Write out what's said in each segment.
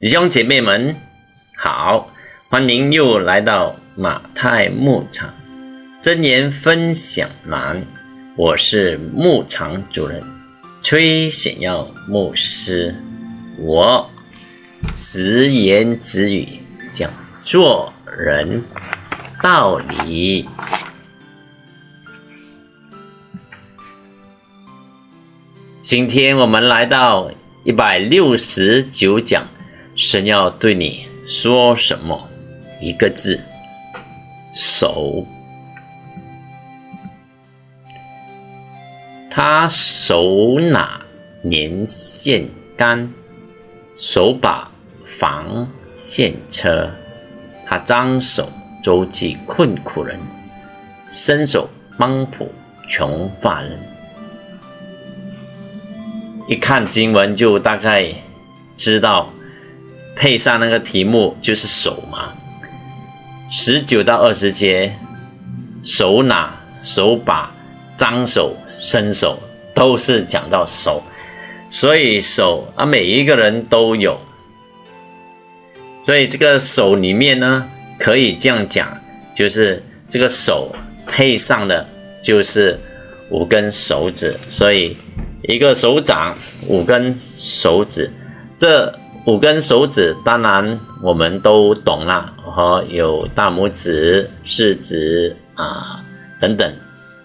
弟兄姐妹们好，欢迎又来到马太牧场真言分享栏。我是牧场主任崔显耀牧师，我直言直语讲做人道理。今天我们来到一百六十九讲。神要对你说什么？一个字，手。他手拿年线杆，手把防线车。他张手周济困苦人，伸手帮扶穷乏人。一看经文就大概知道。配上那个题目就是手嘛，十九到二十节，手拿、手把、张手、伸手，都是讲到手，所以手啊，每一个人都有，所以这个手里面呢，可以这样讲，就是这个手配上的就是五根手指，所以一个手掌五根手指，这。五根手指，当然我们都懂了，和有大拇指、食指啊等等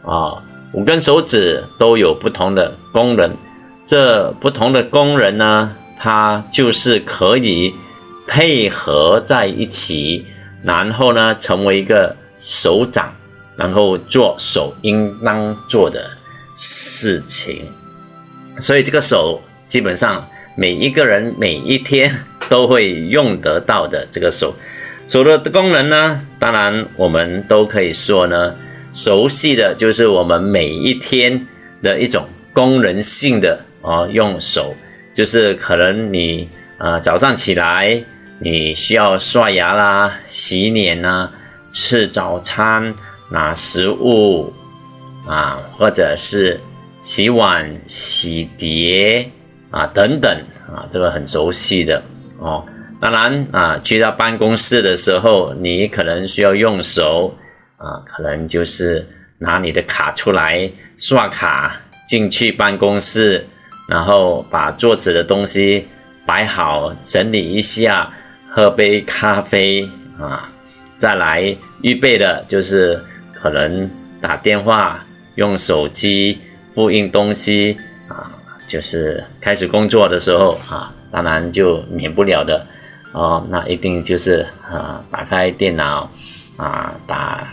啊，五根手指都有不同的功能。这不同的功能呢，它就是可以配合在一起，然后呢成为一个手掌，然后做手应当做的事情。所以这个手基本上。每一个人每一天都会用得到的这个手，手的功能呢，当然我们都可以说呢，熟悉的就是我们每一天的一种功能性的啊，用手就是可能你啊早上起来你需要刷牙啦、洗脸啦、吃早餐、拿食物啊，或者是洗碗、洗碟。啊，等等啊，这个很熟悉的哦。当然啊，去到办公室的时候，你可能需要用手啊，可能就是拿你的卡出来刷卡进去办公室，然后把桌子的东西摆好，整理一下，喝杯咖啡啊，再来预备的就是可能打电话、用手机复印东西。就是开始工作的时候啊，当然就免不了的哦，那一定就是啊，打开电脑啊，打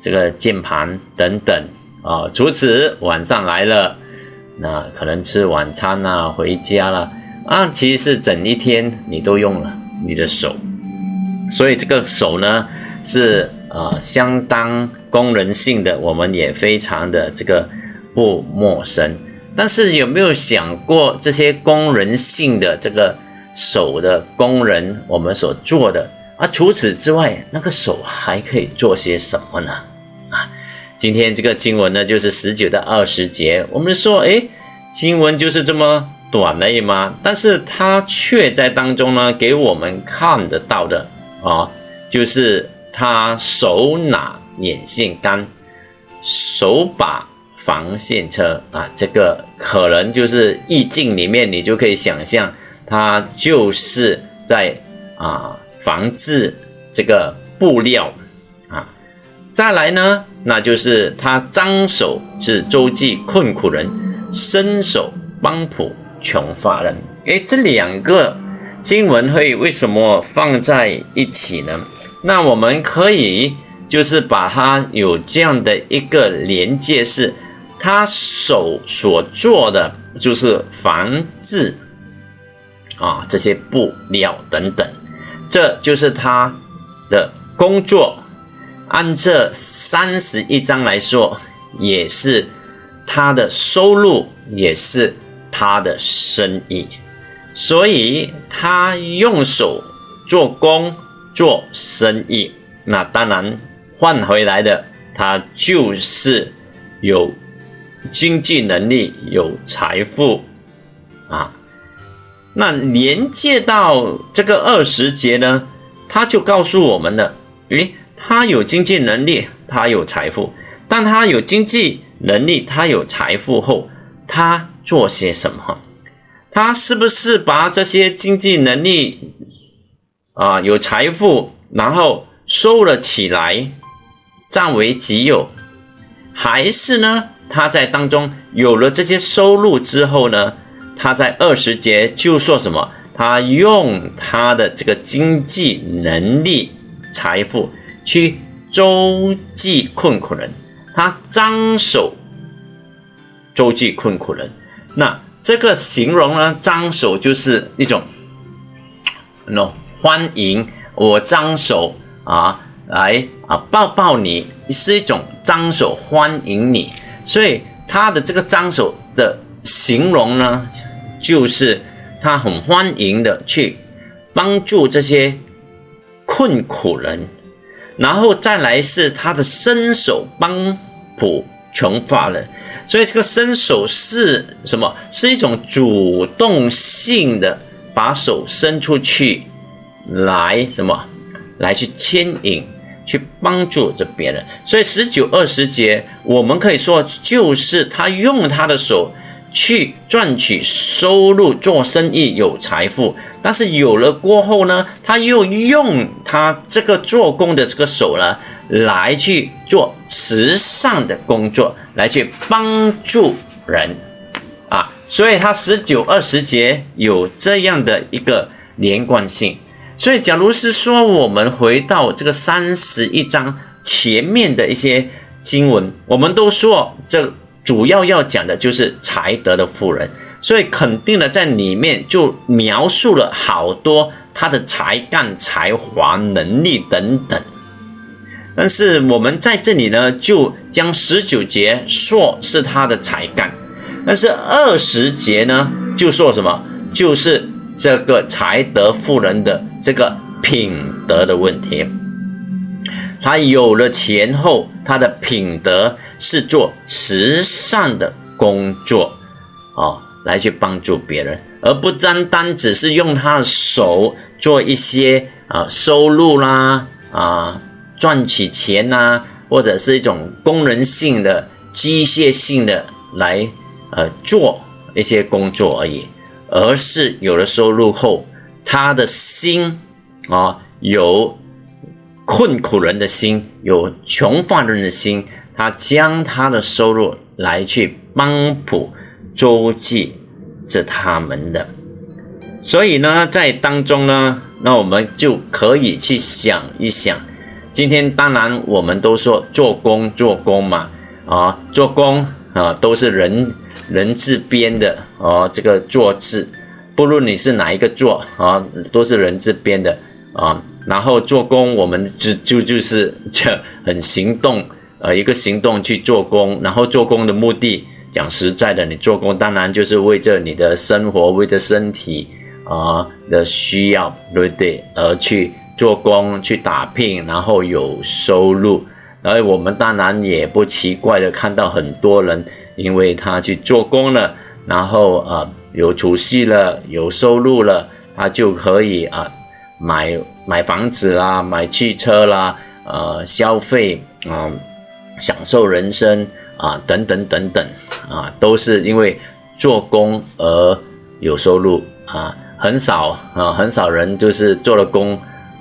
这个键盘等等啊。除此晚上来了，那可能吃晚餐啊，回家了啊，其实是整一天你都用了你的手，所以这个手呢是啊相当功能性的，我们也非常的这个不陌生。但是有没有想过这些功能性的这个手的工人，我们所做的啊？除此之外，那个手还可以做些什么呢？啊，今天这个经文呢，就是十九到二十节。我们说，哎，经文就是这么短而已吗？但是它却在当中呢，给我们看得到的啊，就是他手拿眼线杆，手把。防线车啊，这个可能就是意境里面，你就可以想象，它就是在啊防治这个布料啊。再来呢，那就是他张手是周济困苦人，伸手帮扶穷乏人。诶，这两个经文会为什么放在一起呢？那我们可以就是把它有这样的一个连接是。他手所做的就是防治啊这些布料等等，这就是他的工作。按这三十一章来说，也是他的收入，也是他的生意。所以他用手做工做生意，那当然换回来的，他就是有。经济能力有财富啊，那连接到这个二十节呢，他就告诉我们了：，诶，他有经济能力，他有财富，但他有经济能力，他有财富后，他做些什么？他是不是把这些经济能力啊，有财富，然后收了起来，占为己有？还是呢，他在当中有了这些收入之后呢，他在二十节就说什么？他用他的这个经济能力、财富去周济困苦人，他张手周济困苦人，那。这个形容呢，张手就是一种，no 欢迎我张手啊，来啊抱抱你，是一种张手欢迎你，所以他的这个张手的形容呢，就是他很欢迎的去帮助这些困苦人，然后再来是他的伸手帮补穷乏人。所以这个伸手是什么？是一种主动性的把手伸出去，来什么？来去牵引，去帮助着别人。所以十九二十节，我们可以说就是他用他的手去赚取收入，做生意有财富。但是有了过后呢，他又用他这个做工的这个手呢，来去做慈善的工作。来去帮助人啊，所以他十九二十节有这样的一个连贯性。所以，假如是说我们回到这个三十一章前面的一些经文，我们都说这主要要讲的就是才德的富人，所以肯定的在里面就描述了好多他的才干、才华、能力等等。但是我们在这里呢，就将十九节说是他的才干，但是二十节呢，就说什么？就是这个才德富人的这个品德的问题。他有了钱后，他的品德是做慈善的工作，哦，来去帮助别人，而不单单只是用他的手做一些啊收入啦啊。赚取钱呐，或者是一种功能性的、机械性的来呃做一些工作而已，而是有了收入后，他的心啊，有困苦人的心，有穷乏人的心，他将他的收入来去帮补周济着他们的，所以呢，在当中呢，那我们就可以去想一想。今天当然我们都说做工做工嘛，啊，做工啊都是人人字边的哦，这个坐字，不论你是哪一个坐啊，都是人字边的啊。然后做工，我们就就就是这很行动，呃，一个行动去做工。然后做工的目的，讲实在的，你做工当然就是为着你的生活，为着身体啊的需要，对不对？而去。做工去打拼，然后有收入，而我们当然也不奇怪的看到很多人，因为他去做工了，然后啊有储蓄了，有收入了，他就可以啊买买房子啦，买汽车啦，呃消费啊，享受人生啊等等等等啊，都是因为做工而有收入啊，很少啊很少人就是做了工。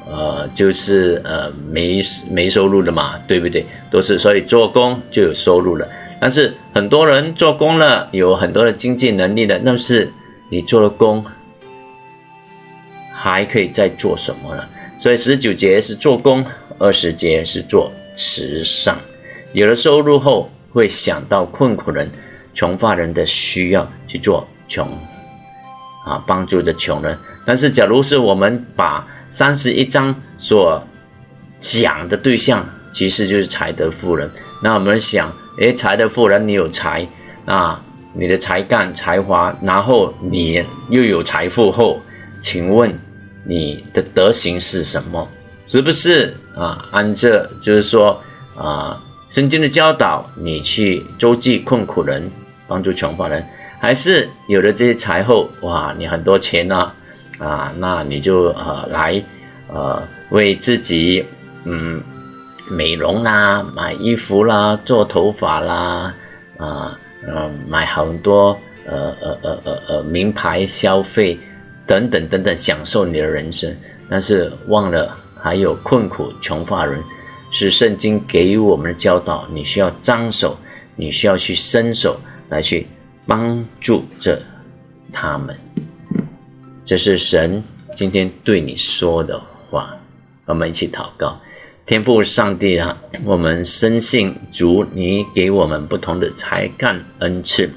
呃，就是呃没没收入的嘛，对不对？都是所以做工就有收入了。但是很多人做工了，有很多的经济能力的，那是你做了工，还可以再做什么呢？所以十九节是做工，二十节是做慈善。有了收入后，会想到困苦人、穷乏人的需要去做穷啊，帮助着穷人。但是假如是我们把三十一章所讲的对象，其实就是才德富人。那我们想，诶，才德富人，你有才，那你的才干、才华，然后你又有财富后，请问你的德行是什么？是不是啊？按这就是说啊，圣经的教导，你去周济困苦人，帮助穷乏人，还是有了这些财后，哇，你很多钱呢，啊，那你就呃来呃为自己嗯美容啦、买衣服啦、做头发啦，啊嗯买很多呃呃呃呃呃名牌消费等等等等，享受你的人生，但是忘了还有困苦穷乏人，是圣经给予我们的教导，你需要张手，你需要去伸手来去。帮助着他们，这是神今天对你说的话。我们一起祷告，天父上帝啊，我们深信主，你给我们不同的才干恩赐，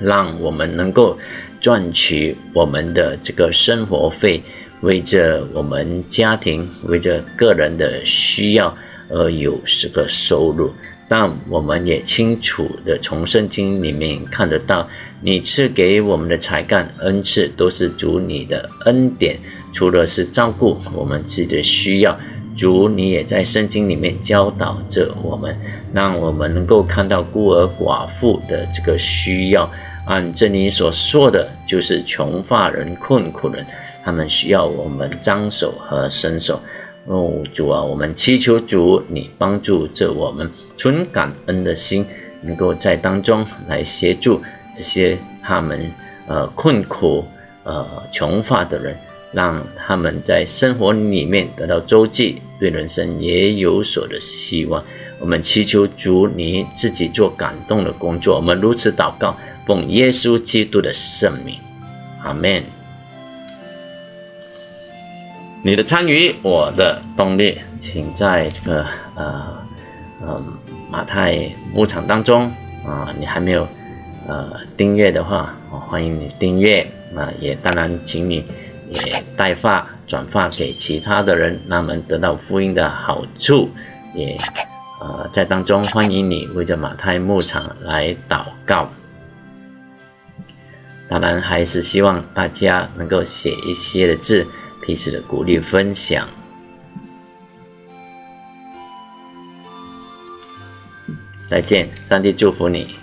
让我们能够赚取我们的这个生活费，为着我们家庭、为着个人的需要而有这个收入。但我们也清楚的从圣经里面看得到，你赐给我们的才干恩赐都是主你的恩典，除了是照顾我们自己的需要，主你也在圣经里面教导着我们，让我们能够看到孤儿寡妇的这个需要。按这里所说的就是穷乏人、困苦人，他们需要我们张手和伸手。哦，主啊，我们祈求主，你帮助着我们存感恩的心，能够在当中来协助这些他们呃困苦呃穷乏的人，让他们在生活里面得到周济，对人生也有所的希望。我们祈求主，你自己做感动的工作。我们如此祷告，奉耶稣基督的圣名，阿门。你的参与，我的动力，请在这个呃呃马太牧场当中啊，你还没有呃订阅的话，我欢迎你订阅啊，也当然请你也代发转发给其他的人，让他们得到福音的好处，也呃在当中欢迎你为着马太牧场来祷告，当然还是希望大家能够写一些的字。彼此的鼓励分享，再见，上帝祝福你。